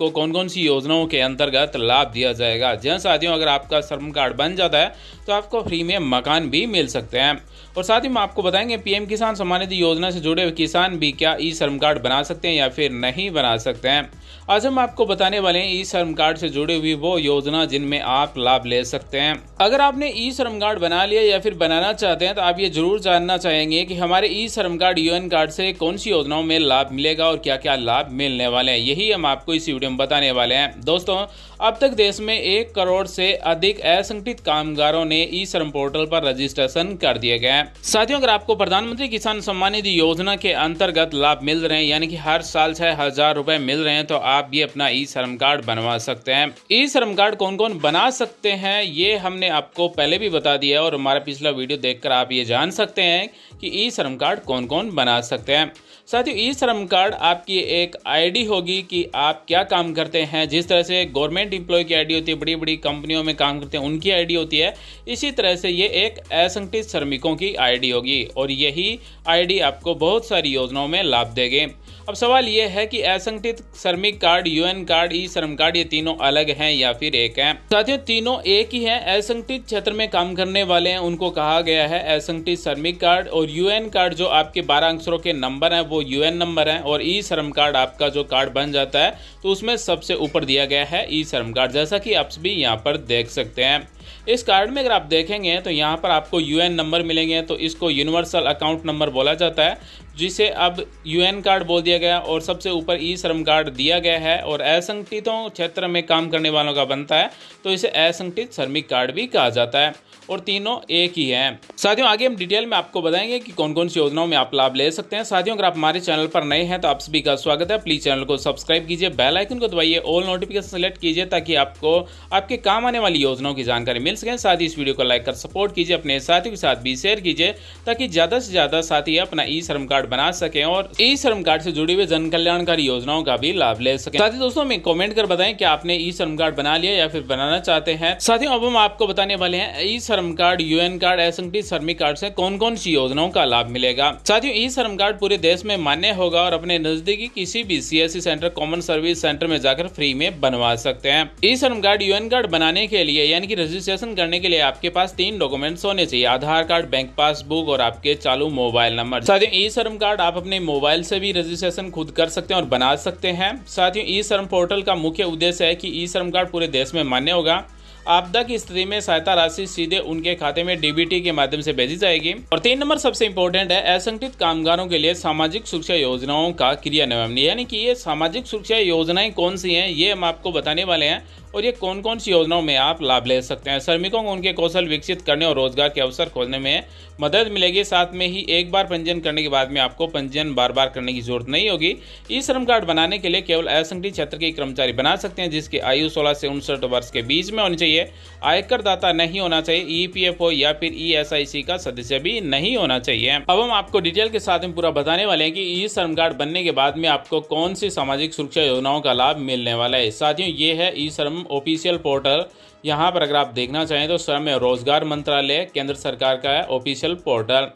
आपको कौन कौन सी योजनाओं के अंतर्गत लाभ दिया जाएगा? जहाँ साथियों, अगर आपका श्रम कार्ड बन जाता है तो आपको फ्री में मकान भी मिल सकते हैं। और साथ ही हम आपको बताएँगे, पीएम किसान सम्मान निधि योजना से जुड़े हुए किसान भी क्या ई श्रम कार्ड बना सकते हैं या फिर नहीं बना सकते हैं। आज हम आपको बताने वाले हैं ई श्रम कार्ड से जुड़ी हुई वो योजना जिनमें आप लाभ ले सकते हैं। अगर आपने ई श्रम कार्ड बना लिया या फिर बनाना चाहते हैं तो आप ये ज़रूर जानना चाहेंगे कि हमारे ई श्रम कार्ड यूएन कार्ड से कौन सी योजनाओं में लाभ मिलेगा और क्या क्या लाभ मिलने वाले हैं। यही हम आपको इस वीडियो में बताने वाले हैं। दोस्तों, अब तक देश में एक करोड़ से अधिक असंगठित कामगारों ने ई श्रम पोर्टल पर रजिस्ट्रेशन कर दिए गए हैं। साथियों, अगर आपको प्रधानमंत्री किसान सम्मान निधि योजना के अंतर्गत लाभ मिल रहे हैं, यानी कि हर साल छह हज़ार रुपए मिल रहे हैं तो आप भी अपना ई श्रम कार्ड बनवा सकते हैं। ई श्रम कार्ड कौन कौन बना सकते हैं, ये हमने आपको पहले भी बता दिया है, और हमारा पिछला वीडियो देखकर आप ये जान सकते हैं कि ई श्रम कार्ड कौन कौन बना सकते हैं। साथियों ई श्रम कार्ड आपकी एक आईडी होगी कि आप क्या काम करते हैं। जिस तरह से गवर्नमेंट एम्प्लॉय की आईडी होती है बड़ी बड़ी कंपनियों में काम करते हैं, उनकी आईडी होती है। इसी तरह से ये एक असंगठित श्रमिकों की आईडी होगी और यही आईडी आपको बहुत सारी योजनाओं में लाभ देगी। अब सवाल ये है कि असंगठित श्रमिक कार्ड, यूएन कार्ड, ई श्रम कार्ड, ये तीनों अलग हैं या फिर एक हैं? साथियों, तीनों एक ही हैं। असंगठित क्षेत्र में काम करने वाले हैं, उनको कहा गया है असंगठित श्रमिक कार्ड और यूएन कार्ड, जो आपके बारह अक्षरों के नंबर हैं, वो यूएन नंबर हैं और ई श्रम कार्ड आपका जो कार्ड बन जाता है तो उसमें सबसे ऊपर दिया गया है ई श्रम कार्ड जैसा कि आप भी यहाँ पर देख सकते हैं। इस कार्ड में अगर आप देखेंगे तो यहाँ पर आपको यूएन नंबर मिलेंगे तो इसको यूनिवर्सल अकाउंट नंबर बोला जाता है, जिसे अब यूएन कार्ड बोल दिया गया और सबसे ऊपर ई श्रम कार्ड दिया गया है और असंगठितों क्षेत्र में काम करने वालों का बनता है तो इसे असंगठित श्रमिक कार्ड भी कहा जाता है। और तीनों एक ही है। साथियों, आगे हम डिटेल में आपको बताएँगे कि कौन कौन सी योजनाओं में आप लाभ ले सकते हैं। साथियों, अगर आप हमारे चैनल पर नए हैं तो आप सभी का स्वागत है। प्लीज़ चैनल को सब्सक्राइब कीजिए, बेल आइकन को दबाइए ऑल नोटिफिकेशन सेलेक्ट कीजिए ताकि आपको आपके काम आने वाली योजनाओं की जानकारी मिल सके। साथ ही इस वीडियो को लाइक कर, सपोर्ट कीजिए, अपने साथियों के साथ भी शेयर कीजिए ताकि ज़्यादा से ज़्यादा साथी अपना ई श्रम कार्ड बना सके और ई श्रम कार्ड से जुड़ी हुई जन कल्याणकारी योजनाओं का भी लाभ ले सके। साथ ही दोस्तों में कॉमेंट कर बताएँ कि आपने ई श्रम कार्ड बना लिया या फिर बनाना चाहते हैं? साथियों, अब हम आपको बताने वाले हैं e Shram card, UN card, SNT श्रमिक कार्ड से कौन कौन सी योजनाओं का लाभ मिलेगा? साथियों ई श्रम कार्ड पूरे देश में मान्य होगा और अपने नजदीकी किसी भी CSC centre, common service centre में जाकर फ्री में बनवा सकते हैं। E Shram card, UN card बनाने के लिए, यानी कि रजिस्ट्रेशन करने के लिए आपके पास तीन डॉक्यूमेंट्स होने चाहिए। आधार कार्ड, बैंक पासबुक और आपके चालू मोबाइल नंबर। साथियों ई श्रम कार्ड आप अपने मोबाइल से भी रजिस्ट्रेशन खुद कर सकते हैं और बना सकते हैं। साथियों ई श्रम पोर्टल का मुख्य उद्देश्य है कि ई श्रम कार्ड पूरे देश में मान्य होगा। आपदा की स्थिति में सहायता राशि सीधे उनके खाते में डीबीटी के माध्यम से भेजी जाएगी। और तीन नंबर सबसे इम्पोर्टेंट है, असंगठित कामगारों के लिए सामाजिक सुरक्षा योजनाओं का क्रियान्वयन यानी कि ये सामाजिक सुरक्षा योजनाएँ कौन सी हैं, ये हम आपको बताने वाले हैं। और ये कौन कौन सी योजनाओं में आप लाभ ले सकते हैं? श्रमिकों को उनके कौशल विकसित करने और रोज़गार के अवसर खोजने में मदद मिलेगी। साथ में ही एक बार पंजीयन करने के बाद में आपको पंजीयन बार बार करने की ज़रूरत नहीं होगी। ई श्रम कार्ड बनाने के लिए केवल असंगठित क्षेत्र के कर्मचारी बना सकते हैं, जिसकी आयु सोलह से उनसठ वर्ष के बीच में होनी चाहिए। आयकर दाता नहीं होना चाहिए ई या फिर ईएसआईसी का सदस्य भी नहीं होना चाहिए। अब हम आपको डिटेल के साथ में पूरा बताने वाले हैं कि ई श्रम कार्ड बनने के बाद में आपको कौन सी सामाजिक सुरक्षा योजनाओं का लाभ मिलने वाला है। साथियों, ये है ई श्रम ऑफिशियल पोर्टल। यहाँ पर अगर आप देखना चाहें तो श्रम रोज़गार मंत्रालय, केंद्र सरकार का है ऑफिशियल पोर्टल।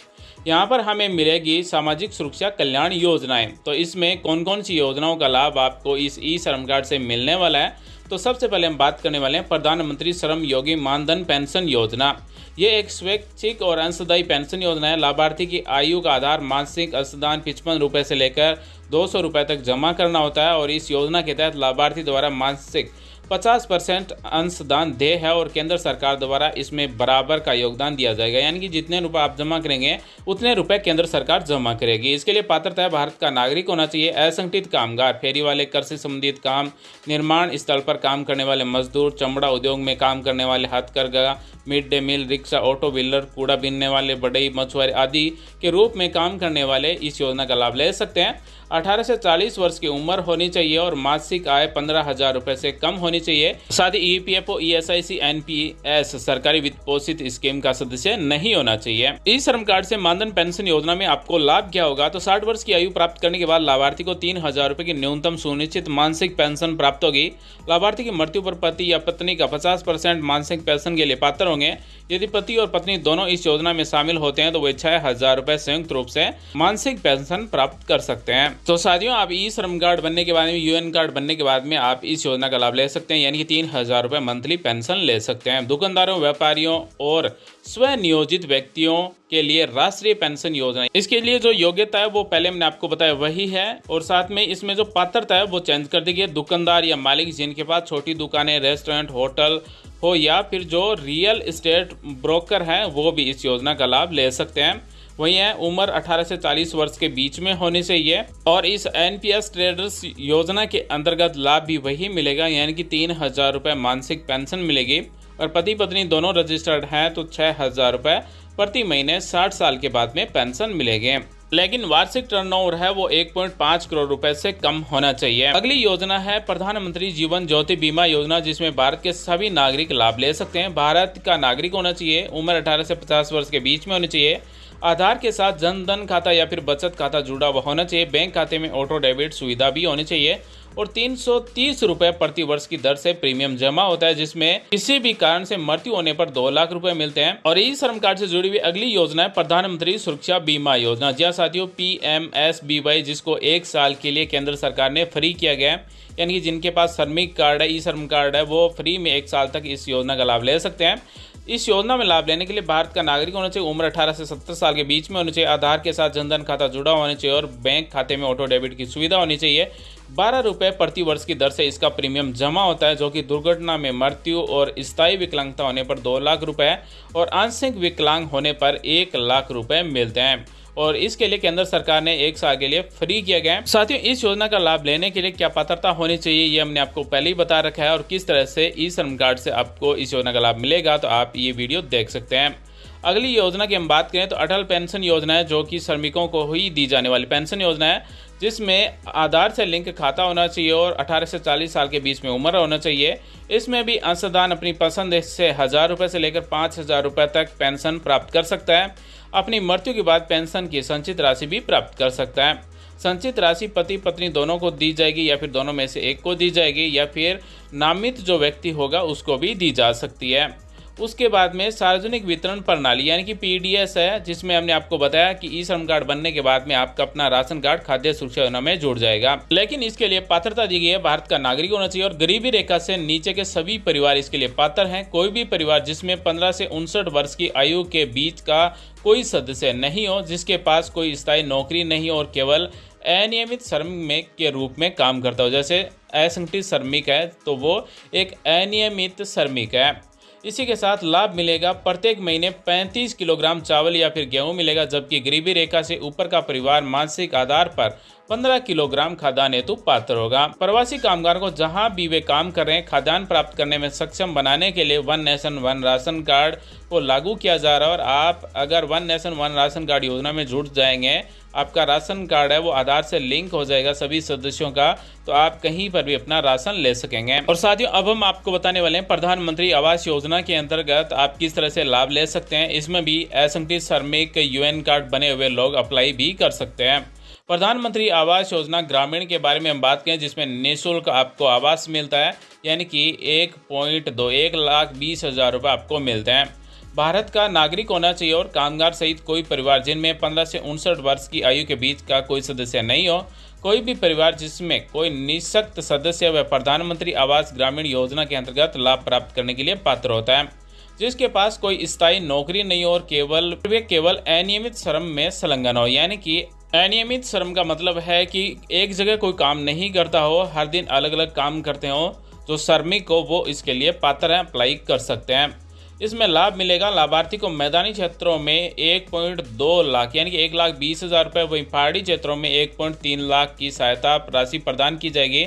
यहाँ पर हमें मिलेगी सामाजिक सुरक्षा कल्याण योजनाएँ। तो इसमें कौन कौन सी योजनाओं का लाभ आपको इस ई श्रम कार्ड से मिलने वाला है? तो सबसे पहले हम बात करने वाले हैं प्रधानमंत्री श्रम योगी मानधन पेंशन योजना। ये एक स्वैच्छिक और अंशदायी पेंशन योजना है। लाभार्थी की आयु का आधार मासिक, अंशदान, पिचपन रुपये से लेकर दो सौ रुपये तक जमा करना होता है और इस योजना के तहत लाभार्थी द्वारा मासिक 50 परसेंट अंशदान दे है और केंद्र सरकार द्वारा इसमें बराबर का योगदान दिया जाएगा। यानी कि जितने रुपए आप जमा करेंगे, उतने रुपए केंद्र सरकार जमा करेगी। इसके लिए पात्रता भारत का नागरिक होना चाहिए, असंगठित कामगार, फेरी वाले से संबंधित काम, निर्माण स्थल पर काम करने वाले मजदूर, चमड़ा उद्योग में काम करने वाले हथकरघा, mid day meal, rickshaw, auto wheeler, कूड़ा बीनने वाले बड़ई मछुआरे आदि के रूप में काम करने वाले इस योजना का लाभ ले सकते हैं। 18 से 40 वर्ष की उम्र होनी चाहिए और मासिक आय पंद्रह हज़ार रूपए से कम होनी चाहिए। साथ ही E P F O S I C N P S सरकारी वित्त पोषित स्कीम का सदस्य नहीं होना चाहिए। ई श्रम कार्ड से मानधन पेंशन योजना में आपको लाभ क्या होगा? तो साठ वर्ष की आयु प्राप्त करने के बाद लाभार्थी को तीन हज़ार रुपए की न्यूनतम सुनिश्चित मानसिक पेंशन प्राप्त होगी। लाभार्थी की मृत्यु पर पति या पत्नी का पचास परसेंट मानसिक पेंशन के लिए पात्र होंगे। यदि पति और पत्नी दोनों इस योजना में शामिल होते हैं तो वे छह हज़ार रूपए संयुक्त रूप से मानसिक पेंशन प्राप्त कर सकते हैं। तो साथियों, आप ई श्रम कार्ड बनने के बाद में यूएन कार्ड बनने के बाद में आप इस योजना का लाभ ले सकते हैं, यानी कि तीन हज़ार रुपये मंथली पेंशन ले सकते हैं। दुकानदारों, व्यापारियों और स्वनियोजित व्यक्तियों के लिए राष्ट्रीय पेंशन योजना। इसके लिए जो योग्यता है, वो पहले मैंने आपको बताया, वही है। और साथ में इसमें जो पात्रता है, वो चेंज कर दी गई दुकानदार या मालिक जिनके पास छोटी दुकानें, रेस्टोरेंट, होटल हो, या फिर जो रियल इस्टेट ब्रोकर हैं, वो भी इस योजना का लाभ ले सकते हैं। वही है, उम्र 18 से 40 वर्ष के बीच में होनी चाहिए और इस एनपीएस ट्रेडर्स योजना के अंतर्गत लाभ भी वही मिलेगा, यानी कि तीन हज़ार रुपये मानसिक पेंशन मिलेगी। और पति पत्नी दोनों रजिस्टर्ड हैं तो छः हज़ार रुपये प्रति महीने 60 साल के बाद में पेंशन मिलेंगे। लेकिन वार्षिक टर्नओवर है, वो 1.5 करोड़ रुपए से कम होना चाहिए। अगली योजना है प्रधानमंत्री जीवन ज्योति बीमा योजना, जिसमें भारत के सभी नागरिक लाभ ले सकते हैं। भारत का नागरिक होना चाहिए, उम्र 18 से 50 वर्ष के बीच में होनी चाहिए। आधार के साथ जन धन खाता या फिर बचत खाता जुड़ा हुआ होना चाहिए। बैंक खाते में ऑटो डेबिट सुविधा भी होनी चाहिए और तीन सौ प्रति वर्ष की दर से प्रीमियम जमा होता है, जिसमें किसी भी कारण से मृत्यु होने पर दो लाख रुपए मिलते हैं। और ई श्रम कार्ड से जुड़ी हुई अगली योजना है, प्रधानमंत्री सुरक्षा बीमा योजना। जी हाँ साथियों, P M S B Y, जिसको एक साल के लिए केंद्र सरकार ने फ्री किया गया है यानी कि जिनके पास श्रमिक कार्ड है ई श्रम कार्ड है, वो फ्री में एक साल तक इस योजना का लाभ ले सकते हैं। इस योजना में लाभ लेने के लिए भारत का नागरिक होना चाहिए, उम्र 18 से 70 साल के बीच में होना चाहिए, आधार के साथ जनधन खाता जुड़ा होना चाहिए और बैंक खाते में ऑटो डेबिट की सुविधा होनी चाहिए। बारह रुपये प्रति वर्ष की दर से इसका प्रीमियम जमा होता है, जो कि दुर्घटना में मृत्यु और स्थायी विकलांगता होने पर दो लाख रुपए और आंशिक विकलांग होने पर एक लाख रुपये मिलते हैं। और इसके लिए केंद्र सरकार ने एक साल के लिए फ्री किया गया है। साथियों, इस योजना का लाभ लेने के लिए क्या पात्रता होनी चाहिए, ये हमने आपको पहले ही बता रखा है और किस तरह से ई श्रम कार्ड से आपको इस योजना का लाभ मिलेगा तो आप ये वीडियो देख सकते हैं। अगली योजना की हम बात करें तो अटल पेंशन योजना है, जो कि श्रमिकों को ही दी जाने वाली पेंशन योजना है। जिसमें आधार से लिंक खाता होना चाहिए और 18 से 40 साल के बीच में उम्र होना चाहिए। इसमें भी अंशदान अपनी पसंद से हज़ार रुपये से लेकर पाँच हज़ार रुपये तक पेंशन प्राप्त कर सकता है। अपनी मृत्यु के बाद पेंशन की संचित राशि भी प्राप्त कर सकता है। संचित राशि पति पत्नी दोनों को दी जाएगी या फिर दोनों में से एक को दी जाएगी या फिर नामित जो व्यक्ति होगा उसको भी दी जा सकती है। उसके बाद में सार्वजनिक वितरण प्रणाली, यानी कि पीडीएस है, जिसमें हमने आपको बताया कि ई श्रम कार्ड बनने के बाद में आपका अपना राशन कार्ड खाद्य सुरक्षा योजना में जुड़ जाएगा। लेकिन इसके लिए पात्रता दी गई है भारत का नागरिक होना चाहिए और गरीबी रेखा से नीचे के सभी परिवार इसके लिए पात्र हैं। कोई भी परिवार जिसमें पंद्रह से उनसठ वर्ष की आयु के बीच का कोई सदस्य नहीं हो, जिसके पास कोई स्थायी नौकरी नहीं हो और केवल अनियमित श्रमिक के रूप में काम करता हो, जैसे असंगठित श्रमिक है तो वो एक अनियमित श्रमिक है। इसी के साथ लाभ मिलेगा प्रत्येक महीने 35 किलोग्राम चावल या फिर गेहूँ मिलेगा, जबकि गरीबी रेखा से ऊपर का परिवार मानसिक आधार पर 15 किलोग्राम खाद्यान्न हेतु पात्र होगा। प्रवासी कामगार को जहाँ भी वे काम कर रहे हैं, खाद्यान्न प्राप्त करने में सक्षम बनाने के लिए one nation, one ration card को लागू किया जा रहा है और आप अगर one nation, one ration card योजना में जुड़ जाएँगे, आपका राशन कार्ड है, वो आधार से लिंक हो जाएगा सभी सदस्यों का तो आप कहीं पर भी अपना राशन ले सकेंगे। और साथियों, अब हम आपको बताने वाले हैं, प्रधानमंत्री आवास योजना के अंतर्गत आप किस तरह से लाभ ले सकते हैं, इसमें भी असंगठित श्रमिक, यूएन कार्ड बने हुए लोग अप्लाई भी कर सकते हैं। प्रधानमंत्री आवास योजना ग्रामीण के बारे में हम बात करें, जिसमें निःशुल्क आपको आवास मिलता है, यानी कि एक पॉइंट दो, एक लाख बीस हज़ार रुपये आपको मिलते हैं। भारत का नागरिक होना चाहिए और कामगार सहित कोई परिवार जिनमें पंद्रह से उनसठ वर्ष की आयु के बीच का कोई सदस्य नहीं हो, कोई भी परिवार जिसमें कोई निःशक्त सदस्य व प्रधानमंत्री आवास ग्रामीण योजना के अंतर्गत लाभ प्राप्त करने के लिए पात्र होता है, जिसके पास कोई स्थायी नौकरी नहीं हो और केवल, वे केवल अनियमित श्रम में संलग्न हो, यानी कि अनियमित श्रम का मतलब है कि एक जगह कोई काम नहीं करता हो, हर दिन अलग अलग काम करते हो, जो श्रमिक हो, वो इसके लिए पात्र हैं, अप्लाई कर सकते हैं। इसमें लाभ मिलेगा, लाभार्थी को मैदानी क्षेत्रों में एक पॉइंट दो लाख, यानी कि एक लाख बीस हज़ार रुपये वहीं पहाड़ी क्षेत्रों में एक पॉइंट तीन लाख की सहायता राशि प्रदान की जाएगी।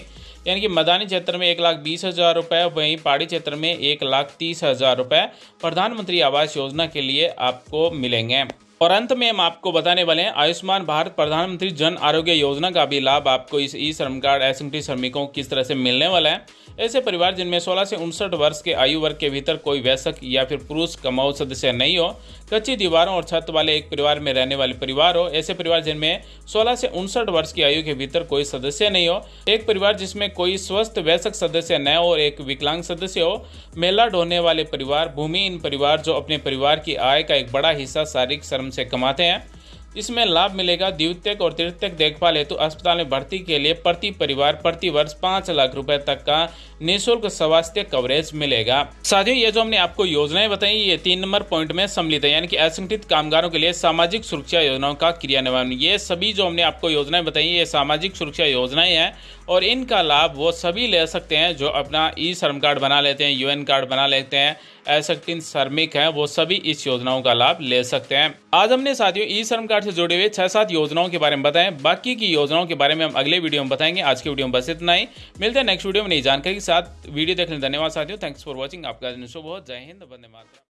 यानी कि मैदानी क्षेत्र में एक लाख बीस हज़ार रुपये वहीं पहाड़ी क्षेत्र में एक लाख तीस हज़ार रुपये प्रधानमंत्री आवास योजना के लिए आपको मिलेंगे। और अंत में हम आपको बताने वाले हैं, आयुष्मान भारत प्रधानमंत्री जन आरोग्य योजना का भी लाभ आपको इस ई श्रम कार्ड एसएमटी श्रमिकों को किस तरह से मिलने वाला है। ऐसे परिवार जिनमें 16 से उनसठ वर्ष के आयु वर्ग के भीतर कोई वयस्क या फिर पुरुष कमाऊ सदस्य नहीं हो, कच्ची दीवारों और छत वाले एक परिवार में रहने वाले परिवार हो, ऐसे परिवार जिनमें 16 से उनसठ वर्ष की आयु के भीतर कोई सदस्य नहीं हो, एक परिवार जिसमें कोई स्वस्थ वयस्क सदस्य न हो और एक विकलांग सदस्य हो, मेला ढोने वाले परिवार भूमिहीन परिवार जो अपने परिवार की आय का एक बड़ा हिस्सा शारीरिक श्रम से कमाते हैं। इसमें लाभ मिलेगा द्वितीयक और तृतीयक देखभाल हेतु अस्पताल में भर्ती के लिए प्रति परिवार प्रति वर्ष पाँच लाख रुपए तक का निःशुल्क स्वास्थ्य कवरेज मिलेगा। साथियों, ये जो हमने आपको योजनाएँ बताई, ये तीन नंबर पॉइंट में सम्मिलित है, यानी कि असंगठित कामगारों के लिए सामाजिक सुरक्षा योजनाओं का क्रियान्वयन। ये सभी जो हमने आपको योजनाएँ बताई, ये सामाजिक सुरक्षा योजनाएँ हैं। और इनका लाभ वो सभी ले सकते हैं जो अपना ई श्रम कार्ड बना लेते हैं, यूएन कार्ड बना लेते हैं असंगठित श्रमिक हैं, वो सभी इस योजनाओं का लाभ ले सकते हैं। आज हमने साथियों ई श्रम कार्ड से जुड़े हुए छह सात योजनाओं के बारे में बताएँ। बाकी की योजनाओं के बारे में हम अगले वीडियो में बताएँगे। आज की वीडियो में बस इतना ही। मिलते हैं नेक्स्ट वीडियो में नई जानकारी के साथ। वीडियो देखने धन्यवाद साथियों। थैंक्स फॉर वॉचिंग आपका बहुत जय हिंद। बंदे मातरम।